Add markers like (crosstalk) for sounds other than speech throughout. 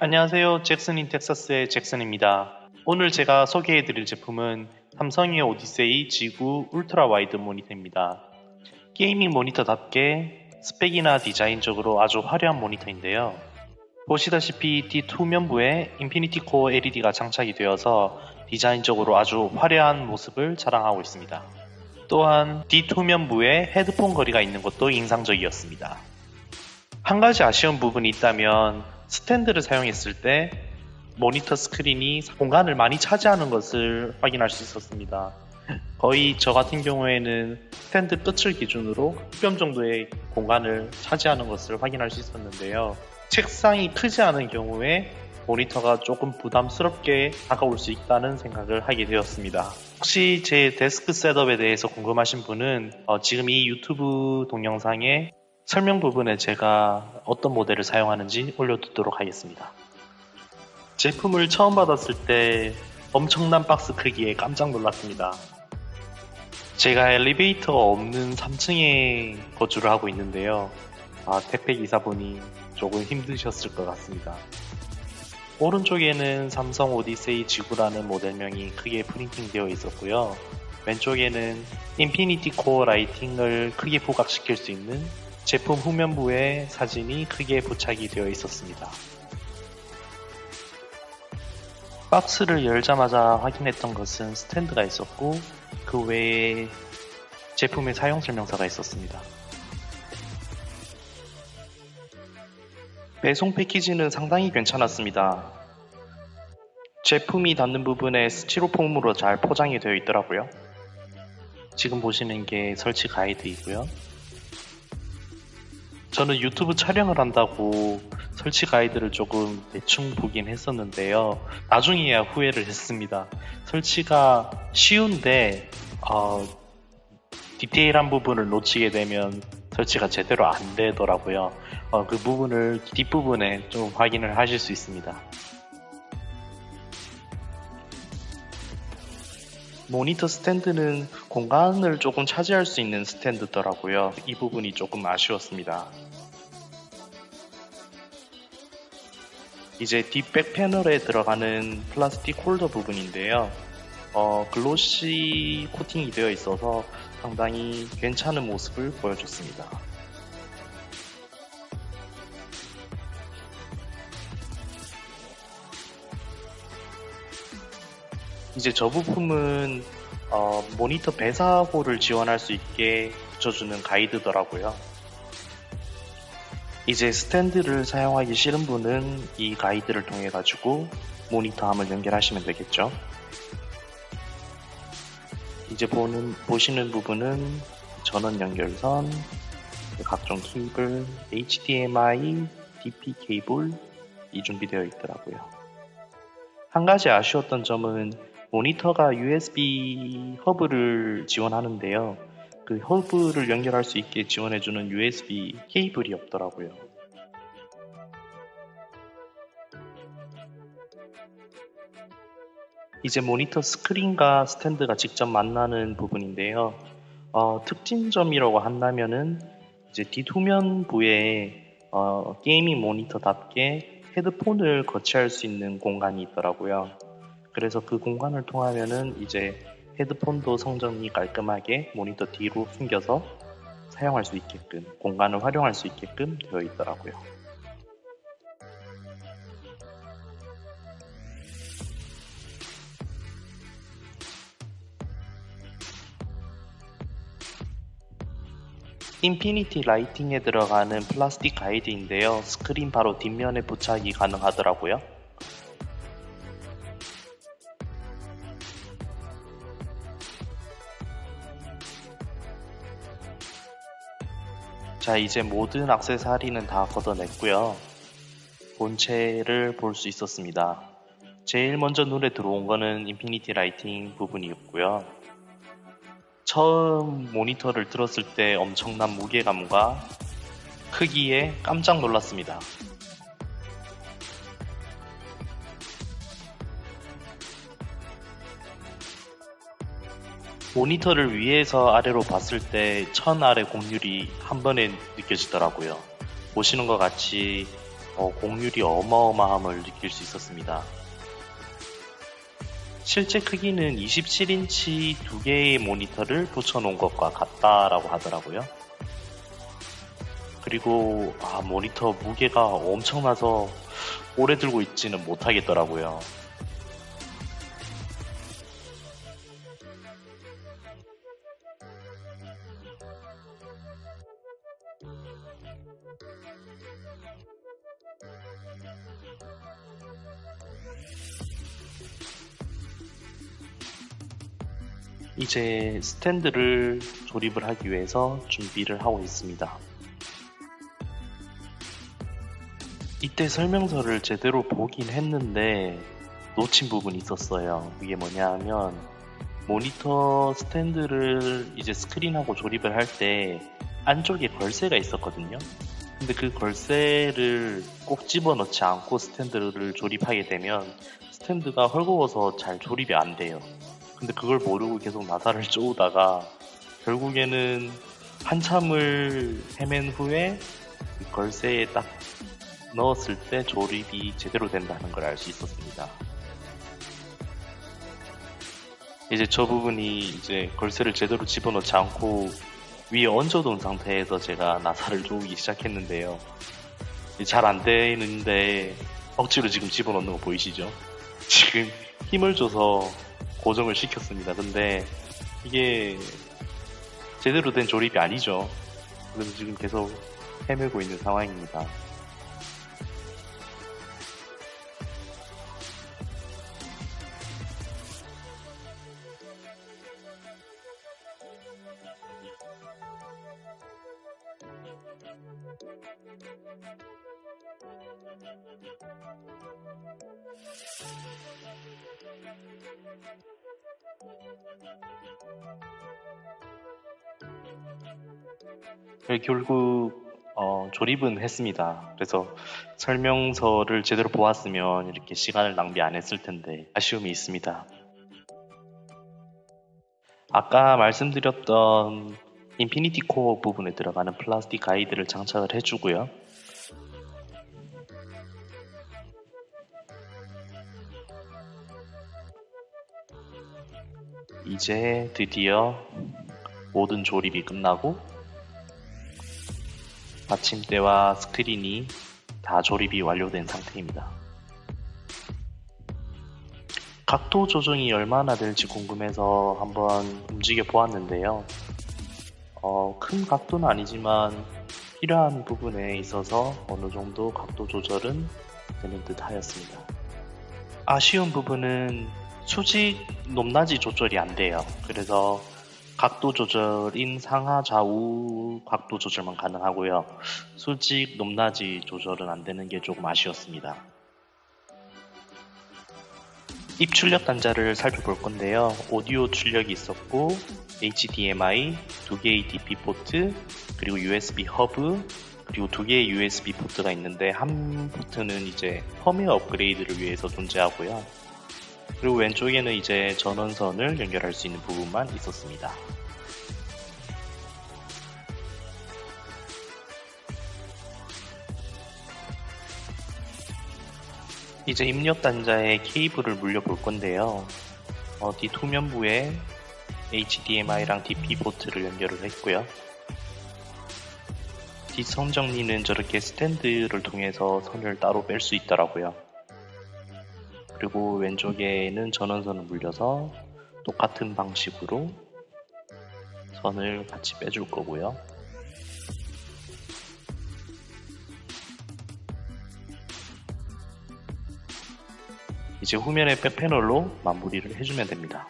안녕하세요. Jackson in Texas의 잭슨입니다. 오늘 제가 소개해드릴 제품은 삼성의 Odyssey G9 ultra wide 모니터입니다. gaming 모니터답게 스펙이나 디자인적으로 아주 화려한 모니터인데요. 보시다시피 뒤후면부에 Infinity Core LED가 장착이 되어서 디자인적으로 아주 화려한 모습을 자랑하고 있습니다. 또한 뒤후면부에 헤드폰 걸이가 있는 것도 인상적이었습니다. 한 가지 아쉬운 부분이 있다면 스탠드를 사용했을 때 모니터 스크린이 공간을 많이 차지하는 것을 확인할 수 있었습니다. 거의 저 같은 경우에는 스탠드 끝을 기준으로 10뼘 정도의 공간을 차지하는 것을 확인할 수 있었는데요. 책상이 크지 않은 경우에 모니터가 조금 부담스럽게 다가올 수 있다는 생각을 하게 되었습니다. 혹시 제 desk setup에 대해서 궁금하신 분은 어, 지금 이 유튜브 동영상에 설명 부분에 제가 어떤 모델을 사용하는지 올려두도록 하겠습니다. 제품을 처음 받았을 때 엄청난 박스 크기에 깜짝 놀랐습니다. 제가 엘리베이터가 없는 3층에 거주를 하고 있는데요. 아, 택배 기사분이 조금 힘드셨을 것 같습니다. 오른쪽에는 삼성 오디세이 지구라는 모델명이 크게 프린팅 되어 있었고요. 왼쪽에는 Infinity Core lighting을 크게 부각시킬 수 있는 제품 후면부에 사진이 크게 부착이 되어 있었습니다. 박스를 열자마자 확인했던 것은 스탠드가 있었고 그 외에 제품의 사용 설명서가 있었습니다. 배송 패키지는 상당히 괜찮았습니다. 제품이 닿는 부분에 스티로폼으로 잘 포장이 되어 있더라고요. 지금 보시는 게 설치 가이드이고요. 저는 유튜브 촬영을 한다고 설치 가이드를 조금 대충 보긴 했었는데요. 나중에야 후회를 했습니다. 설치가 쉬운데 어, 디테일한 부분을 놓치게 되면 설치가 제대로 안 되더라고요. 어, 그 부분을 뒷부분에 좀 확인을 하실 수 있습니다. 모니터 스탠드는 공간을 조금 차지할 수 있는 스탠드더라고요. 이 부분이 조금 아쉬웠습니다. 이제 뒷 back 패널에 들어가는 플라스틱 홀더 부분인데요. 어, glossy 코팅이 되어 있어서 상당히 괜찮은 모습을 보여줬습니다. 이제 저 부품은 어, 모니터 배사호를 지원할 수 있게 붙여주는 가이드더라고요. 이제 스탠드를 사용하기 싫은 분은 이 가이드를 통해 가지고 모니터함을 연결하시면 되겠죠. 이제 보는, 보시는 부분은 전원 연결선, 각종 케이블, HDMI, DP 케이블이 준비되어 있더라고요. 한 가지 아쉬웠던 점은 모니터가 USB 허브를 지원하는데요. 그 허브를 연결할 수 있게 지원해주는 USB 케이블이 없더라고요. 이제 모니터 스크린과 스탠드가 직접 만나는 부분인데요. 어, 특징점이라고 한다면은 이제 뒷후면 부에 어, gaming 모니터답게 헤드폰을 거치할 수 있는 공간이 있더라고요. 그래서 그 공간을 통하면은 이제 헤드폰도 성전이 깔끔하게 모니터 뒤로 숨겨서 사용할 수 있게끔 공간을 활용할 수 있게끔 되어 있더라고요. Infinity lighting에 들어가는 플라스틱 가이드인데요. 스크린 바로 뒷면에 부착이 가능하더라고요. 자 이제 모든 악세사리는 다 걷어냈고요. 본체를 볼 수 있었습니다. 제일 먼저 눈에 들어온 거는 Infinity lighting 부분이었고요. 처음 모니터를 들었을 때 엄청난 무게감과 크기에 깜짝 놀랐습니다. 모니터를 위에서 아래로 봤을 때 천 아래 곡률이 한 번에 느껴지더라고요. 보시는 것 같이 어, 공률이 어마어마함을 느낄 수 있었습니다. 실제 크기는 27인치 두 개의 모니터를 붙여놓은 것과 같다라고 하더라고요. 그리고 아, 모니터 무게가 엄청나서 오래 들고 있지는 못하겠더라고요. 이제 스탠드를 조립을 하기 위해서 준비를 하고 있습니다. 이때 설명서를 제대로 보긴 했는데 놓친 부분이 있었어요. 이게 뭐냐 하면 모니터 스탠드를 이제 스크린하고 조립을 할 때 안쪽에 걸쇠가 있었거든요. 근데 그 걸쇠를 꼭 집어넣지 않고 스탠드를 조립하게 되면 스탠드가 헐거워서 잘 조립이 안 돼요. 근데 그걸 모르고 계속 나사를 (laughs) 쪼우다가 결국에는 한참을 헤맨 후에 걸쇠에 딱 넣었을 때 조립이 제대로 된다는 걸 알 수 있었습니다. 이제 저 부분이 이제 걸쇠를 제대로 집어넣지 않고 위에 얹어둔 상태에서 제가 나사를 조우기 시작했는데요. 잘 안 되는데 억지로 지금 집어넣는 거 보이시죠? 지금 힘을 줘서 고정을 시켰습니다. 근데 이게 제대로 된 조립이 아니죠. 그래서 지금 계속 헤매고 있는 상황입니다. 결국 어, 조립은 했습니다. 그래서 설명서를 제대로 보았으면 이렇게 시간을 낭비 안 했을 텐데 아쉬움이 있습니다. 아까 말씀드렸던 Infinity Core 부분에 들어가는 플라스틱 가이드를 장착을 해주고요. 이제 드디어 모든 조립이 끝나고 받침대와 스크린이 다 조립이 완료된 상태입니다. 각도 조정이 얼마나 될지 궁금해서 한번 움직여 보았는데요. 어, 큰 각도는 아니지만 필요한 부분에 있어서 어느 정도 각도 조절은 되는 듯 하였습니다. 아쉬운 부분은 수직 높낮이 조절이 안 돼요. 그래서 각도 조절인 상하 좌우 각도 조절만 가능하고요. 수직 높낮이 조절은 안 되는 게 조금 아쉬웠습니다. 입 출력 단자를 살펴볼 건데요. 오디오 출력이 있었고 HDMI, 두 개의 DP 포트, 그리고 USB 허브, 그리고 두 개의 USB 포트가 있는데 한 포트는 이제 펌웨어 업그레이드를 위해서 존재하고요. 그리고 왼쪽에는 이제 전원선을 연결할 수 있는 부분만 있었습니다. 이제 입력 단자에 케이블을 물려 볼 건데요. 어, 뒷후면부에 HDMI랑 DP 포트를 연결을 했고요. 뒷선 정리는 저렇게 스탠드를 통해서 선을 따로 뺄 수 있더라고요. 그리고 왼쪽에는 전원선을 물려서 똑같은 방식으로 선을 같이 빼줄 거고요. 이제 후면의 패널로 마무리를 해주면 됩니다.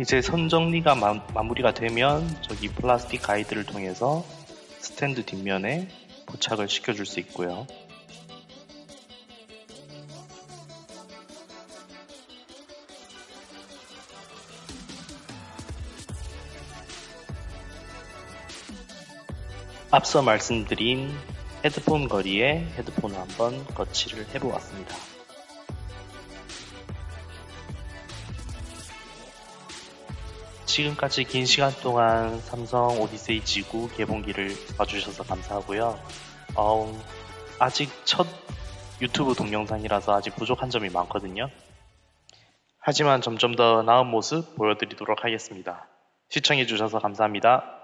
이제 선 정리가 마, 무리가 되면 저기 플라스틱 가이드를 통해서 스탠드 뒷면에 부착을 시켜줄 수 있고요. 앞서 말씀드린 헤드폰 거리에 헤드폰을 한번 거치를 해보았습니다. 지금까지 긴 시간 동안 삼성 오디세이 지구 개봉기를 봐주셔서 감사하고요. 어, 아직 첫 유튜브 동영상이라서 아직 부족한 점이 많거든요. 하지만 점점 더 나은 모습 보여드리도록 하겠습니다. 시청해주셔서 감사합니다.